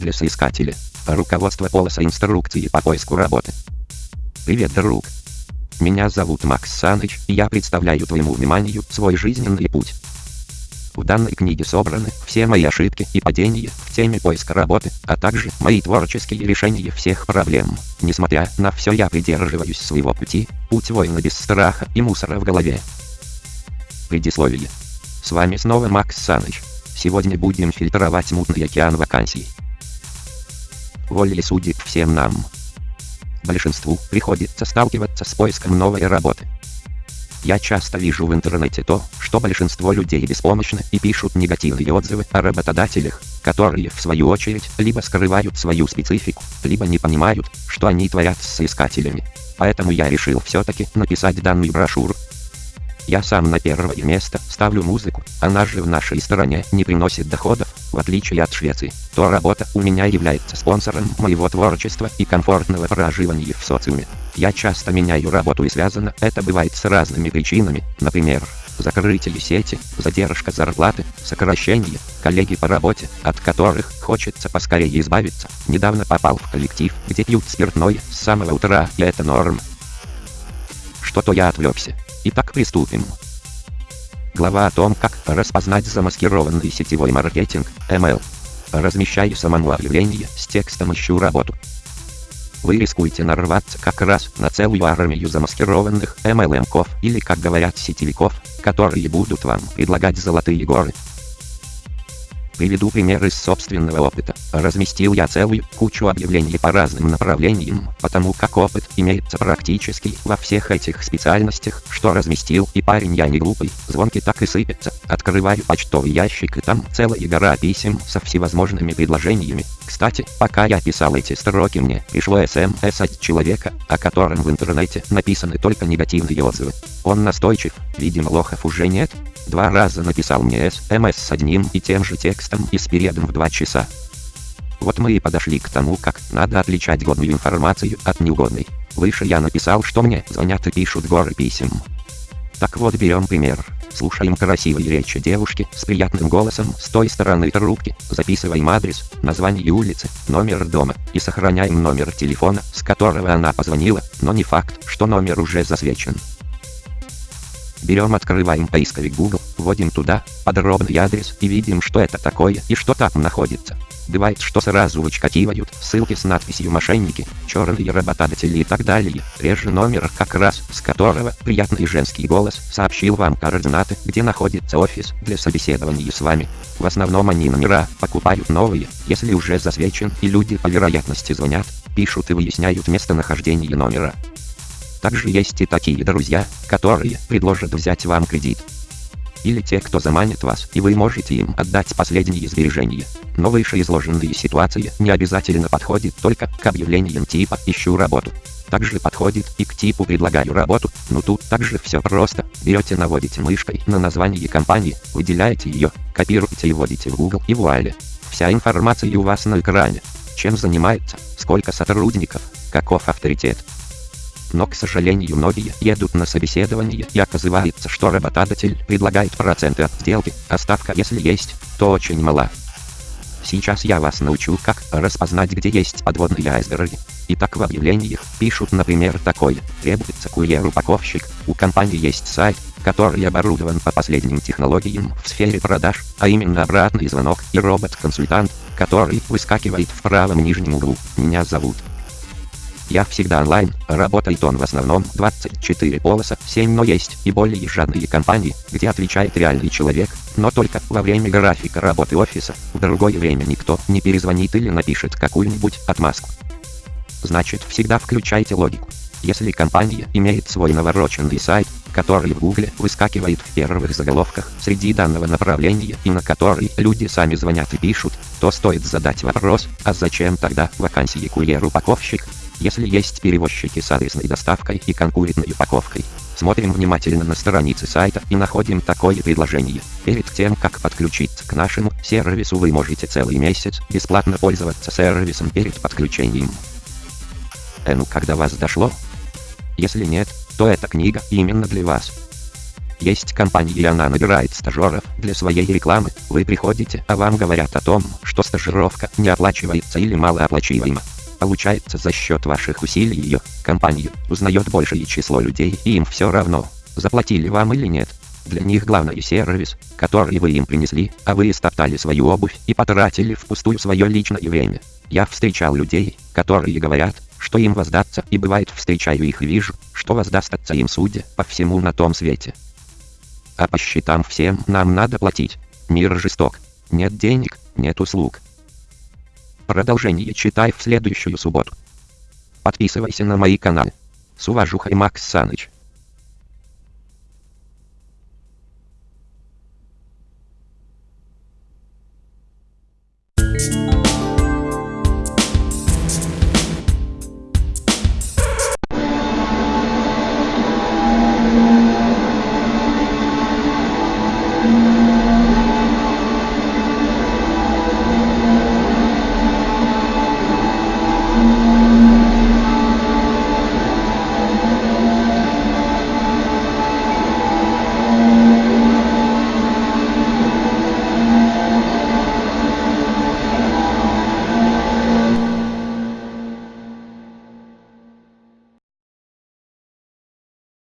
для соискателя. Руководство полоса инструкции по поиску работы. Привет, друг. Меня зовут Макс Саныч, и я представляю твоему вниманию свой жизненный путь. В данной книге собраны все мои ошибки и падения в теме поиска работы, а также мои творческие решения всех проблем. Несмотря на все я придерживаюсь своего пути, путь воина без страха и мусора в голове. Предисловие. С вами снова Макс Саныч. Сегодня будем фильтровать мутный океан вакансий. Волей судит всем нам. Большинству приходится сталкиваться с поиском новой работы. Я часто вижу в интернете то, что большинство людей беспомощны и пишут негативные отзывы о работодателях, которые, в свою очередь, либо скрывают свою специфику, либо не понимают, что они творят с соискателями. Поэтому я решил все-таки написать данную брошюру, я сам на первое место ставлю музыку, она же в нашей стране не приносит доходов, в отличие от Швеции, то работа у меня является спонсором моего творчества и комфортного проживания в социуме. Я часто меняю работу и связано это бывает с разными причинами, например, закрытие сети, задержка зарплаты, сокращение, коллеги по работе, от которых хочется поскорее избавиться. Недавно попал в коллектив, где пьют спиртное с самого утра, и это норм. Что-то я отвлекся. Итак, приступим. Глава о том, как распознать замаскированный сетевой маркетинг, ML. Размещаю самому объявление с текстом «Ищу работу». Вы рискуете нарваться как раз на целую армию замаскированных MLM-ков или, как говорят, сетевиков, которые будут вам предлагать золотые горы. Приведу пример из собственного опыта. Разместил я целую кучу объявлений по разным направлениям, потому как опыт имеется практически во всех этих специальностях, что разместил, и парень я не глупый, звонки так и сыпятся. Открываю почтовый ящик и там целая гора писем со всевозможными предложениями. Кстати, пока я писал эти строки мне пришло СМС от человека, о котором в интернете написаны только негативные отзывы. Он настойчив, видимо лохов уже нет, Два раза написал мне СМС с одним и тем же текстом и с периодом в два часа. Вот мы и подошли к тому, как надо отличать годную информацию от неугодной. Выше я написал, что мне звонят и пишут горы писем. Так вот берем пример. Слушаем красивые речи девушки с приятным голосом с той стороны трубки, записываем адрес, название улицы, номер дома и сохраняем номер телефона, с которого она позвонила, но не факт, что номер уже засвечен. Берем открываем поисковик Google, вводим туда подробный адрес и видим что это такое и что там находится. Бывает, что сразу вычкативают ссылки с надписью «Мошенники», «Черные работодатели» и так далее. Реже номер, как раз с которого приятный женский голос сообщил вам координаты, где находится офис для собеседования с вами. В основном они номера покупают новые, если уже засвечен и люди по вероятности звонят, пишут и выясняют местонахождение номера. Также есть и такие друзья, которые предложат взять вам кредит. Или те, кто заманит вас, и вы можете им отдать последние сбережения. Но вышеизложенные ситуации не обязательно подходит только к объявлениям типа «ищу работу». Также подходит и к типу «предлагаю работу», но тут также все просто. Берете наводите мышкой на название компании, выделяете ее, копируете и вводите в Google и вуаля. Вся информация у вас на экране. Чем занимается, сколько сотрудников, каков авторитет, но, к сожалению, многие едут на собеседование и оказывается, что работодатель предлагает проценты от сделки, а ставка, если есть, то очень мала. Сейчас я вас научу, как распознать, где есть подводные айсберги. Итак, в объявлениях пишут, например, такое. Требуется курьер-упаковщик. У компании есть сайт, который оборудован по последним технологиям в сфере продаж, а именно обратный звонок и робот-консультант, который выскакивает в правом нижнем углу. Меня зовут я всегда онлайн, работает он в основном 24 полоса 7, но есть и более жадные компании, где отвечает реальный человек, но только во время графика работы офиса, в другое время никто не перезвонит или напишет какую-нибудь отмазку. Значит всегда включайте логику. Если компания имеет свой навороченный сайт, который в гугле выскакивает в первых заголовках среди данного направления и на который люди сами звонят и пишут, то стоит задать вопрос, а зачем тогда вакансии курьер-упаковщик, если есть перевозчики с адресной доставкой и конкурентной упаковкой. Смотрим внимательно на страницы сайта и находим такое предложение. Перед тем, как подключиться к нашему сервису, вы можете целый месяц бесплатно пользоваться сервисом перед подключением. Э ну когда вас дошло? Если нет, то эта книга именно для вас. Есть компания и она набирает стажеров для своей рекламы. Вы приходите, а вам говорят о том, что стажировка не оплачивается или малооплачиваема. Получается за счет ваших усилий ее, компанию, узнает большее число людей и им все равно, заплатили вам или нет. Для них главное сервис, который вы им принесли, а вы истоптали свою обувь и потратили впустую свое личное время. Я встречал людей, которые говорят, что им воздаться, и бывает встречаю их и вижу, что воздастся им судя по всему на том свете. А по счетам всем нам надо платить. Мир жесток. Нет денег, нет услуг. Продолжение читай в следующую субботу. Подписывайся на мои каналы. С уважухой Макс Саныч.